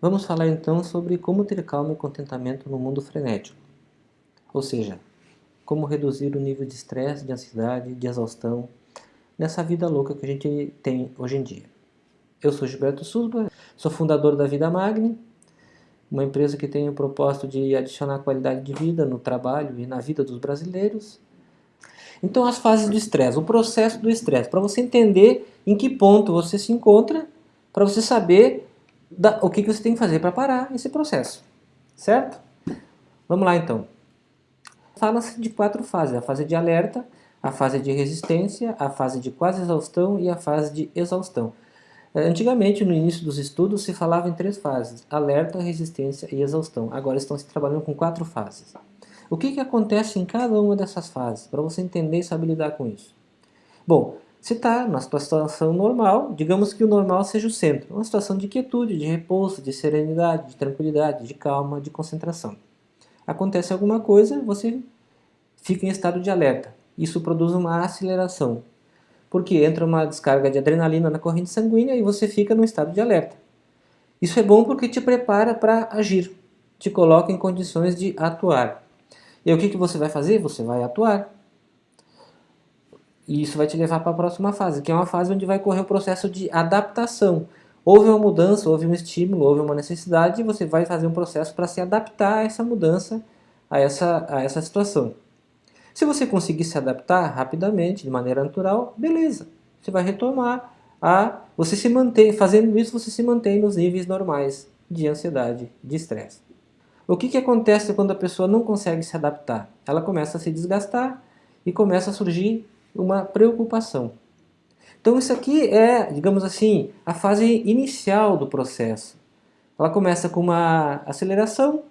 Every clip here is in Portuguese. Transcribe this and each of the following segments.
Vamos falar então sobre como ter calma e contentamento no mundo frenético. Ou seja, como reduzir o nível de estresse, de ansiedade, de exaustão nessa vida louca que a gente tem hoje em dia. Eu sou Gilberto Susba, sou fundador da Vida Magni, uma empresa que tem o propósito de adicionar qualidade de vida no trabalho e na vida dos brasileiros. Então as fases do estresse, o processo do estresse, para você entender em que ponto você se encontra, para você saber da, o que, que você tem que fazer para parar esse processo, certo? Vamos lá então. Fala-se de quatro fases, a fase de alerta, a fase de resistência, a fase de quase exaustão e a fase de exaustão. Eh, antigamente, no início dos estudos, se falava em três fases, alerta, resistência e exaustão. Agora estão se trabalhando com quatro fases. O que, que acontece em cada uma dessas fases, para você entender e saber lidar com isso? Bom, se está na situação normal, digamos que o normal seja o centro, uma situação de quietude, de repouso, de serenidade, de tranquilidade, de calma, de concentração. Acontece alguma coisa, você fica em estado de alerta. Isso produz uma aceleração, porque entra uma descarga de adrenalina na corrente sanguínea e você fica no estado de alerta. Isso é bom porque te prepara para agir, te coloca em condições de atuar. E o que, que você vai fazer? Você vai atuar. E isso vai te levar para a próxima fase, que é uma fase onde vai correr o processo de adaptação. Houve uma mudança, houve um estímulo, houve uma necessidade, e você vai fazer um processo para se adaptar a essa mudança, a essa, a essa situação. Se você conseguir se adaptar rapidamente, de maneira natural, beleza. Você vai retomar a... Você se mantém, fazendo isso, você se mantém nos níveis normais de ansiedade, de estresse. O que, que acontece quando a pessoa não consegue se adaptar? Ela começa a se desgastar e começa a surgir uma preocupação. Então isso aqui é, digamos assim, a fase inicial do processo. Ela começa com uma aceleração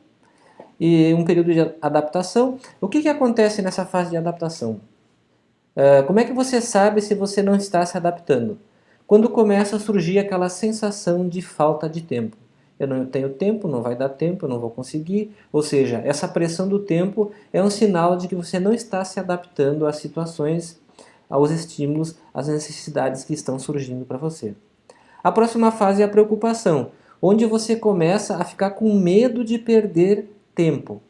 e um período de adaptação. O que, que acontece nessa fase de adaptação? Uh, como é que você sabe se você não está se adaptando? Quando começa a surgir aquela sensação de falta de tempo. Eu não tenho tempo, não vai dar tempo, eu não vou conseguir. Ou seja, essa pressão do tempo é um sinal de que você não está se adaptando às situações aos estímulos, às necessidades que estão surgindo para você. A próxima fase é a preocupação, onde você começa a ficar com medo de perder tempo.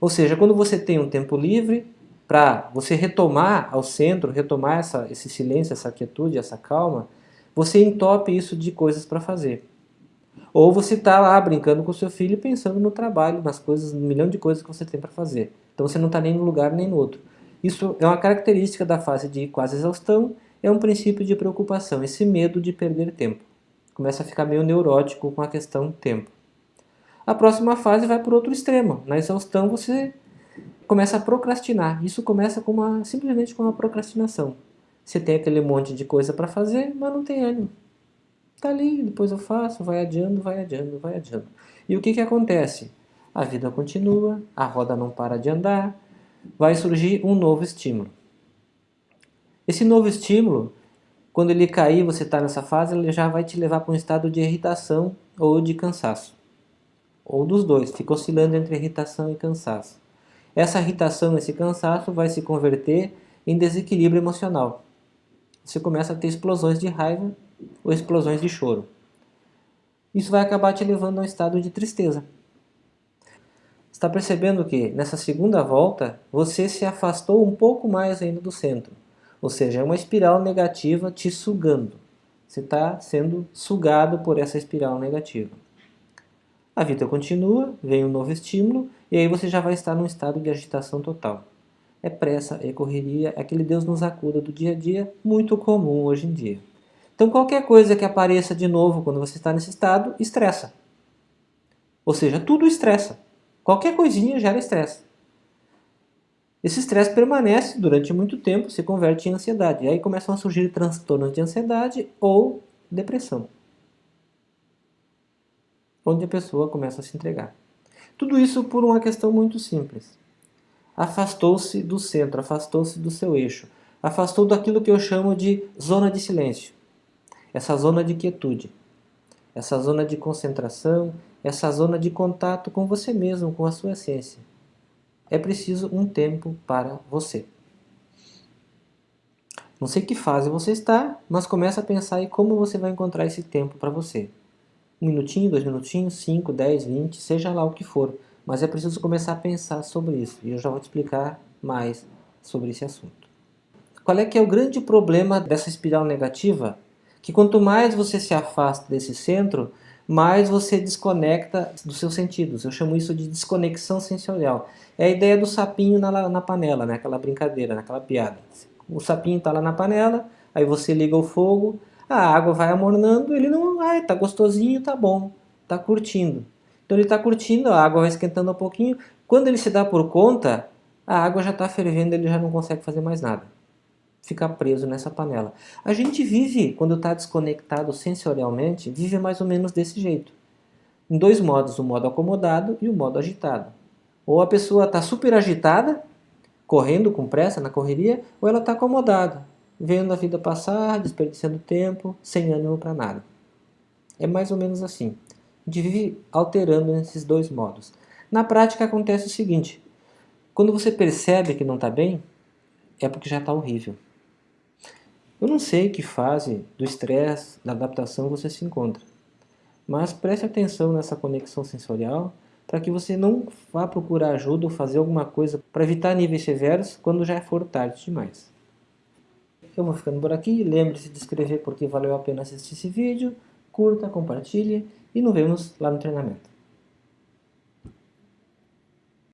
Ou seja, quando você tem um tempo livre para você retomar ao centro, retomar essa, esse silêncio, essa quietude, essa calma, você entope isso de coisas para fazer. Ou você está lá brincando com seu filho pensando no trabalho, nas coisas, no milhão de coisas que você tem para fazer. Então você não está nem num lugar nem no outro. Isso é uma característica da fase de quase exaustão, é um princípio de preocupação, esse medo de perder tempo. Começa a ficar meio neurótico com a questão tempo. A próxima fase vai para outro extremo. Na exaustão você começa a procrastinar. Isso começa com uma, simplesmente com uma procrastinação. Você tem aquele monte de coisa para fazer, mas não tem ânimo. Está ali, depois eu faço, vai adiando, vai adiando, vai adiando. E o que, que acontece? A vida continua, a roda não para de andar, vai surgir um novo estímulo. Esse novo estímulo, quando ele cair, você está nessa fase, ele já vai te levar para um estado de irritação ou de cansaço. Ou dos dois, fica oscilando entre irritação e cansaço. Essa irritação, esse cansaço vai se converter em desequilíbrio emocional. Você começa a ter explosões de raiva ou explosões de choro. Isso vai acabar te levando a um estado de tristeza está percebendo que nessa segunda volta você se afastou um pouco mais ainda do centro. Ou seja, é uma espiral negativa te sugando. Você está sendo sugado por essa espiral negativa. A vida continua, vem um novo estímulo e aí você já vai estar num estado de agitação total. É pressa, é correria, é aquele Deus nos acuda do dia a dia, muito comum hoje em dia. Então qualquer coisa que apareça de novo quando você está nesse estado, estressa. Ou seja, tudo estressa. Qualquer coisinha gera estresse. Esse estresse permanece durante muito tempo, se converte em ansiedade. E aí começam a surgir transtornos de ansiedade ou depressão. Onde a pessoa começa a se entregar. Tudo isso por uma questão muito simples. Afastou-se do centro, afastou-se do seu eixo. Afastou daquilo que eu chamo de zona de silêncio. Essa zona de quietude. Essa zona de concentração, essa zona de contato com você mesmo, com a sua essência. É preciso um tempo para você. Não sei que fase você está, mas começa a pensar em como você vai encontrar esse tempo para você. Um minutinho, dois minutinhos, cinco, dez, vinte, seja lá o que for. Mas é preciso começar a pensar sobre isso. E eu já vou te explicar mais sobre esse assunto. Qual é que é o grande problema dessa espiral negativa? Que quanto mais você se afasta desse centro, mais você desconecta dos seus sentidos. Eu chamo isso de desconexão sensorial. É a ideia do sapinho na, na panela, né? aquela brincadeira, naquela piada. O sapinho está lá na panela, aí você liga o fogo, a água vai amornando, ele não, ai, tá gostosinho, tá bom, tá curtindo. Então ele está curtindo, a água vai esquentando um pouquinho. Quando ele se dá por conta, a água já está fervendo, ele já não consegue fazer mais nada. Fica preso nessa panela. A gente vive, quando está desconectado sensorialmente, vive mais ou menos desse jeito. Em dois modos, o modo acomodado e o modo agitado. Ou a pessoa está super agitada, correndo com pressa na correria, ou ela está acomodada, vendo a vida passar, desperdiçando tempo, sem ânimo para nada. É mais ou menos assim. A gente vive alterando nesses dois modos. Na prática acontece o seguinte, quando você percebe que não está bem, é porque já está horrível. Eu não sei que fase do estresse, da adaptação você se encontra, mas preste atenção nessa conexão sensorial para que você não vá procurar ajuda ou fazer alguma coisa para evitar níveis severos quando já for tarde demais. Eu vou ficando por aqui, lembre-se de escrever porque valeu a pena assistir esse vídeo, curta, compartilhe e nos vemos lá no treinamento.